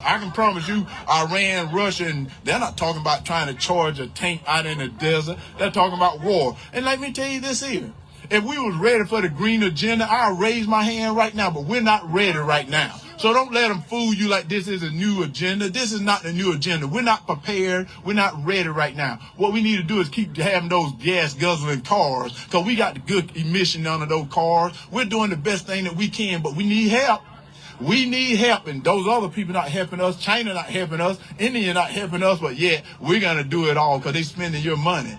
I can promise you, Iran, Russia, and they're not talking about trying to charge a tank out in the desert. They're talking about war. And let me tell you this here. If we was ready for the green agenda, I'll raise my hand right now, but we're not ready right now. So don't let them fool you like this is a new agenda. This is not the new agenda. We're not prepared. We're not ready right now. What we need to do is keep having those gas guzzling cars because we got the good emission under those cars. We're doing the best thing that we can, but we need help. We need help, and those other people not helping us. China not helping us. India not helping us, but yet we're gonna do it all because they're spending your money.